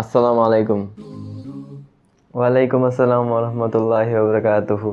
আসসালামু আলাইকুম ওয়ালাইকুম আসসালাম রহমতুল্লাহ বরকাতহু